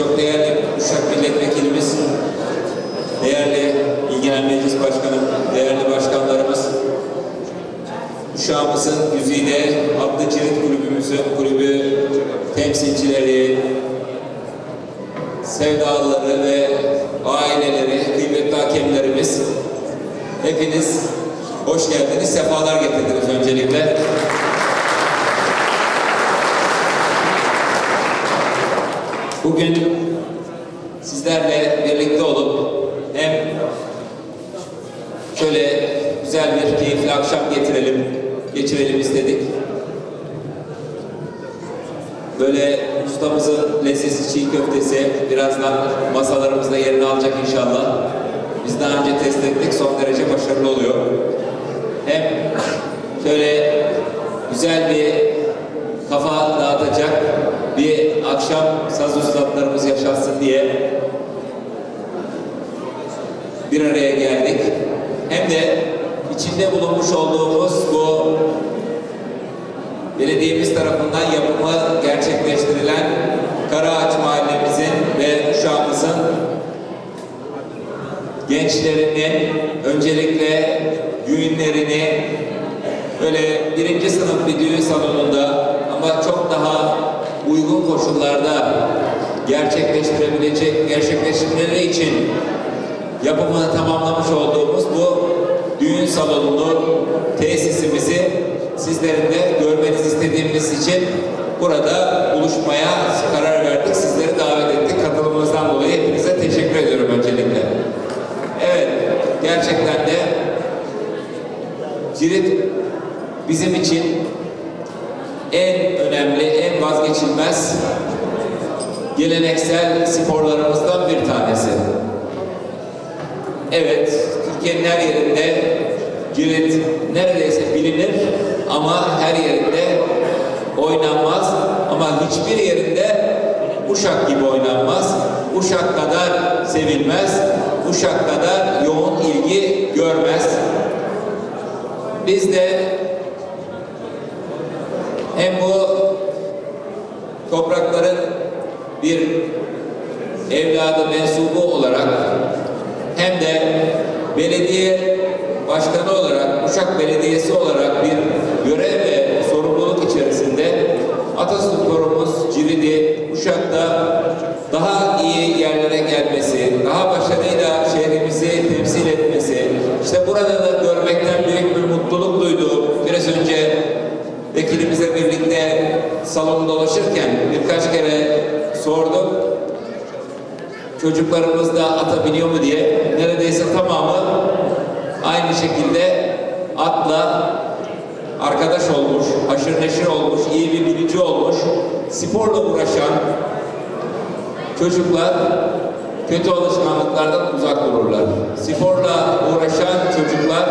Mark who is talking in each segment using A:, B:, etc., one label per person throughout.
A: çok değerli Uşak Milletvekilimiz, değerli İlgilen Meclis Başkanım, değerli başkanlarımız, Uşağımızın güzide adlı cirit kulübümüzün kulübü temsilcileri, sevdalıları ve aileleri, kıymetli hakemlerimiz, hepiniz hoş geldiniz, sefalar getirdiniz öncelikle. Bugün sizlerle birlikte olup hem şöyle güzel bir keyifli akşam getirelim, geçirelim istedik. Böyle ustamızın lezzetli çiğ köftesi birazdan masalarımızda yerini alacak inşallah. Biz daha önce test ettik, son derece başarılı oluyor. Hem şöyle güzel bir kafa dağıtacak akşam saz ustalarımız yaşansın diye bir araya geldik. Hem de içinde bulunmuş olduğumuz bu belediyemiz tarafından yapımı gerçekleştirilen Karaağaç Mahallemizin ve Uşağımızın gençlerinin öncelikle düğünlerini böyle birinci sınıf bir düğün salonunda ama çok daha uygun koşullarda gerçekleştirebilecek, gerçekleştirmeleri için yapımını tamamlamış olduğumuz bu düğün salonunu, tesisimizi sizlerin de görmenizi istediğimiz için burada buluşmaya karar verdik. Sizleri davet ettik. Katılımınızdan dolayı hepinize teşekkür ediyorum öncelikle. Evet, gerçekten de Cirit bizim için en önemli, en vazgeçilmez geleneksel sporlarımızdan bir tanesi. Evet, Türkiye'nin her yerinde cirit neredeyse bilinir ama her yerinde oynanmaz. Ama hiçbir yerinde Uşak gibi oynanmaz. Uşak kadar sevilmez. Uşak kadar yoğun ilgi görmez. Biz de hem bu toprakların bir evladı mensubu olarak hem de belediye başkanı olarak, Uşak Belediyesi olarak bir görev ve sorumluluk içerisinde Atasporumuz Ciridi Uşak'ta daha iyi yerlere gelmesi, daha başarıyla şehrimizi temsil etmesi, işte burada da görmekten büyük bir mutluluk duyduğum, biraz önce salonu dolaşırken birkaç kere sordum. Çocuklarımız da ata biniyor mu diye. Neredeyse tamamı aynı şekilde atla arkadaş olmuş, haşır neşir olmuş, iyi bir bilici olmuş, sporla uğraşan çocuklar kötü alışkanlıklardan uzak dururlar. Sporla uğraşan çocuklar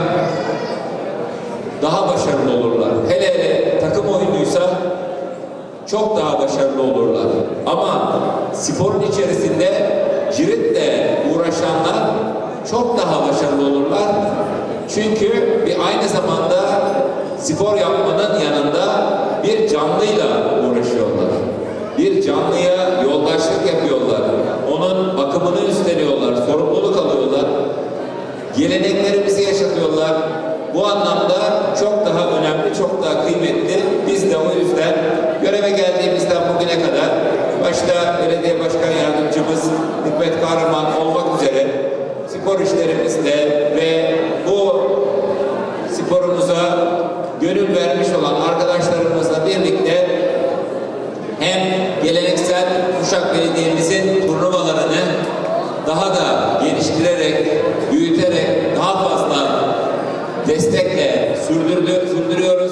A: daha başarılı olurlar. Hele hele takım oyunuysa çok daha başarılı olurlar. Ama sporun içerisinde ciritle uğraşanlar çok daha başarılı olurlar. Çünkü bir aynı zamanda spor yapmanın yanında bir canlıyla uğraşıyorlar. Bir canlıya yoldaşlık yapıyorlar. Onun bakımını üstleniyorlar, sorumluluk alıyorlar. Geleneklerimizi yaşatıyorlar. Bu anlamda çok daha önemli, çok daha kıymetli. Biz de o yüzden göreve geldiğimizden bugüne kadar başta belediye başkan yardımcımız Hikmet Kahraman olmak üzere spor işlerimizde ve bu sporumuza gönül vermiş olan arkadaşlarımızla birlikte hem geleneksel Uşak Belediye'mizin turnuvalarını daha da geliştirerek, büyüterek daha fazla destekle sürdürdü, sürdürüyoruz.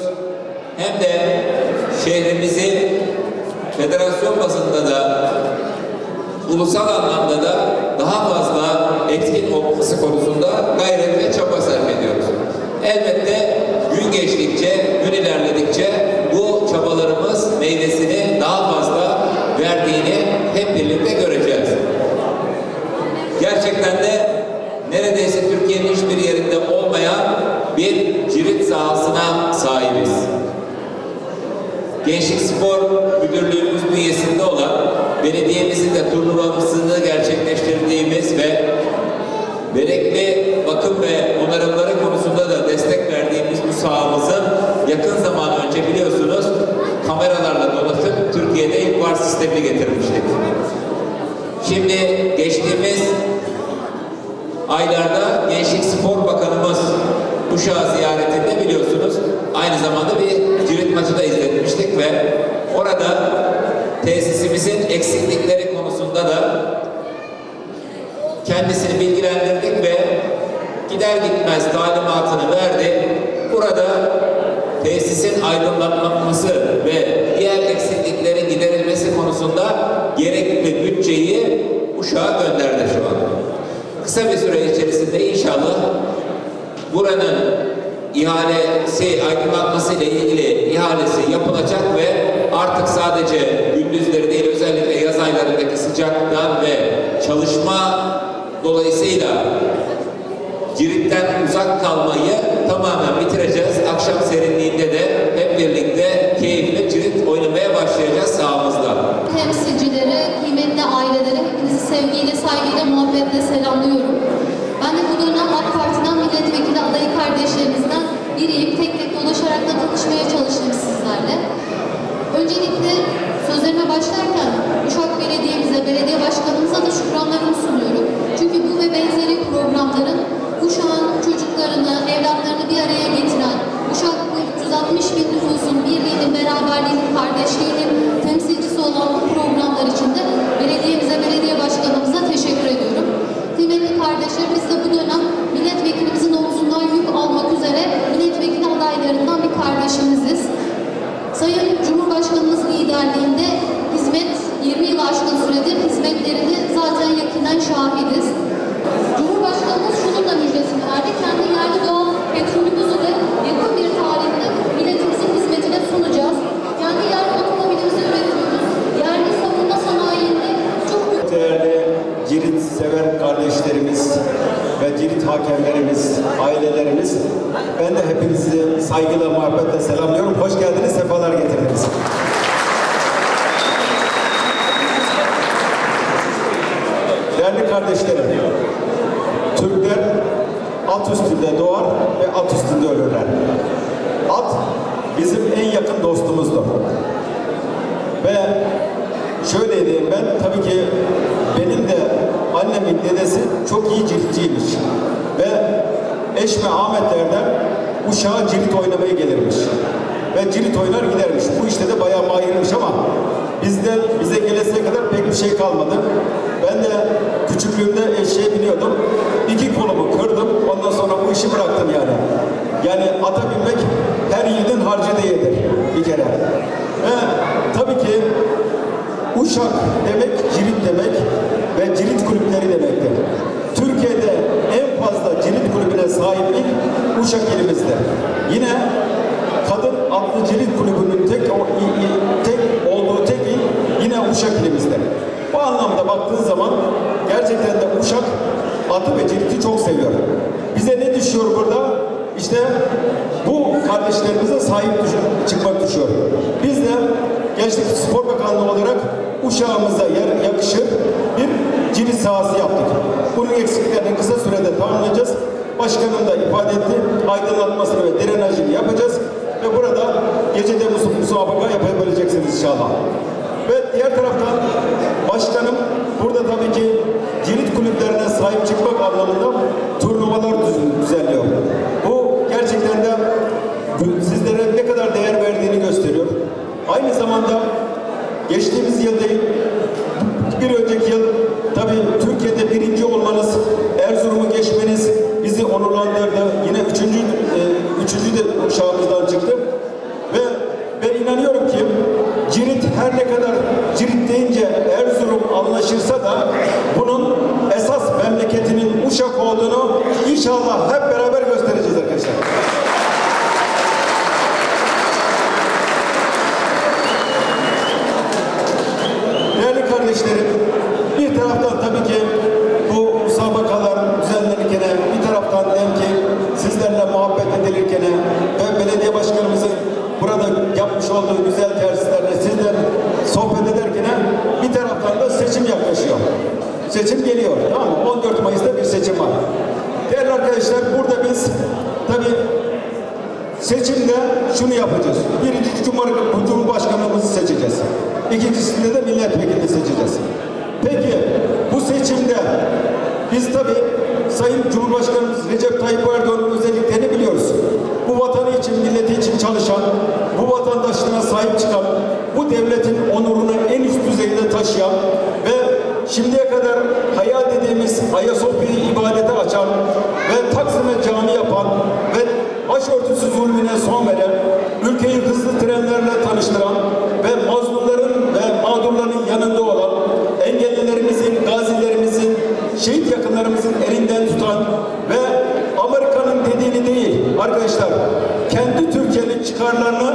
A: Hem de şehrimizi federasyon bazında da ulusal anlamda da daha fazla etkin olması konusunda gayret ve çaba sarf ediyoruz. Elbette gün geçtikçe, gün ilerledikçe bu çabalarımız meyvesini daha fazla verdiğini hep birlikte göreceğiz. Gerçekten de neredeyse Türkiye'nin hiçbir yerinde olmayan bir cirit sahasına sahibiz. Gençlik Spor Müdürlüğümüz bünyesinde olan belediyemizin de turnuvamızını gerçekleştirdiğimiz ve gerekli bakım ve onarımları konusunda da destek verdiğimiz bu sahamızı yakın zaman önce biliyorsunuz kameralarla donatıp Türkiye'de ilk var sistemini getirmiştik. Şimdi geçtiğimiz aylarda Gençlik Spor Bakanımız Uşağı ziyaretinde biliyorsunuz aynı zamanda bir cirit maçı da izletmiştik ve orada tesisimizin eksiklikleri konusunda da kendisini bilgilendirdik ve gider gitmez talimatını verdi. Burada tesisin aydınlatılması ve diğer eksikliklerin giderilmesi konusunda gerekli bütçeyi Uşak'a gönderdi şu an. Kısa bir süre içerisinde inşallah buranın ihalesi, aydınlatması ile ilgili ihalesi yapılacak ve artık sadece gündüzleri değil aylarındaki sıcaktan ve çalışma dolayısıyla Cirit'ten uzak kalmayı tamamen bitireceğiz. Akşam serinliğinde de hep birlikte keyifli cirit oynamaya başlayacağız sahamızda.
B: temsilcileri, kıymetli aileleri hepinizi sevgiyle, saygıyla, muhabbetle selamlıyorum. Ben de bu dönem AK Parti'den milletvekili adayı kardeşlerimizden biriyim. Tek tek dolaşarak da tanışmaya çalıştım sizlerle. Öncelikle sözlerime başlarken Uşak Belediye'mize, belediye başkanımıza da şükranlarımı sunuyorum. Çünkü bu ve benzeri programların Uşak'ın çocuklarını, evlatlarını bir araya getiren, Uşak bu 360 bin nüfusun birliğinin, beraberliğinin, kardeşliğinin temsilcisi olan bu programlar için de belediyemize, belediye başkanımıza teşekkür ediyorum. Kıymetli kardeşler, biz de bu dönem milletvekilimizin omzundan yük almak üzere milletvekili adaylarından bir kardeşimiziz. Sayın Cumhurbaşkanımız liderliğinde hizmet 20 yıl aşkın süredir hizmetlerini zaten yakından şahidiz. Cumhurbaşkanımız şunun da müjdesini verdi. Kendi yerli doğal petrolümüzü de yakın bir tarihte milletimizin hizmetine sunacağız. Kendi yerli otomobilimizi üretiyoruz. Yerli savunma sanayinde çok büyük
C: Değerli Cirit sever kardeşlerimiz ve Cirit hakemlerimiz, ailelerimiz, ben de hepinizi saygıyla, muhabbetle selamlıyorum. Hoş geldiniz, sefalar getirdiniz. Değerli kardeşlerim, Türkler at üstünde doğar ve at üstünde ölürler. At bizim en yakın dostumuzdur. Ve şöyle diyeyim ben, tabii ki benim de annemin dedesi çok iyi ciltçiymiş. Ve Eşme Ahmet Erdem uşağa cirit oynamaya gelirmiş. Ve cirit oynar gidermiş. Bu işte de bayağı mahirmiş ama bizde bize geleseye kadar pek bir şey kalmadı. Ben de küçüklüğümde eşeğe biniyordum. İki kolumu kırdım. Ondan sonra bu işi bıraktım yani. Yani ata binmek her yiğidin harcı değildir bir kere. Ve tabii ki Uşak demek cirit demek ve cirit kulüpleri demektir. Türkiye'de en fazla cirit kulübüne sahiplik Uşak ilimizde. Yine cirit kulübünün tek, tek olduğu tek il yine Uşak ilimizde. Bu anlamda baktığın zaman gerçekten de Uşak atı ve ciriti çok seviyor. Bize ne düşüyor burada? İşte bu kardeşlerimize sahip düş- çıkmak düşüyor. Biz de Gençlik Spor Bakanlığı olarak uşağımıza yer yakışır bir cirit sahası yaptık. Bunun eksiklerini kısa sürede tamamlayacağız. Başkanım da ifade etti. Aydınlatmasını ve drenajını yapacağız. Ve burada gecede mus- musabaka yapabileceksiniz inşallah. Ve diğer taraftan başkanım burada tabii ki cirit kulüplerine sahip çıkmak anlamında turnuvalar düz- düzenliyor. Bu gerçekten de sizlere ne kadar değer verdiğini gösteriyor. Aynı zamanda geçtiğimiz yıl değil, bir önceki yıl tabii Türkiye'de birinci olmanız, Erzurum'u geçmeniz bizi onurlandırdı. Üçüncü, de uşağımızdan çıktı. Ve ben inanıyorum ki Cirit her ne kadar Cirit deyince Erzurum anlaşırsa da bunun esas memleketinin Uşak olduğunu inşallah hep beraber göstereceğiz arkadaşlar. Değerli kardeşlerim, bir taraftan tabii ki bu müsabakalar düzenlenirken, bir taraftan hem ki sizlerle muhabbet edilirken ve belediye başkanımızın burada yapmış olduğu güzel terslerle sizler sohbet ederken bir taraftan da seçim geliyor. Tamam mı? 14 Mayıs'ta bir seçim var. Değerli arkadaşlar burada biz tabii seçimde şunu yapacağız. Birinci Cumhur- Cumhurbaşkanımızı seçeceğiz. İkincisinde de milletvekilini seçeceğiz. Peki bu seçimde biz tabii Sayın Cumhurbaşkanımız Recep Tayyip Erdoğan'ın özelliklerini biliyoruz. Bu vatanı için, milleti için çalışan, bu vatandaşlığına sahip çıkan, bu devletin onurunu en üst düzeyde taşıyan ve şimdiye kadar hayal dediğimiz Ayasofya'yı ibadete açan başörtüsü zulmüne son veren, ülkeyi hızlı trenlerle tanıştıran ve mazlumların ve mağdurların yanında olan, engellilerimizin, gazilerimizin, şehit yakınlarımızın elinden tutan ve Amerika'nın dediğini değil arkadaşlar, kendi Türkiye'nin çıkarlarını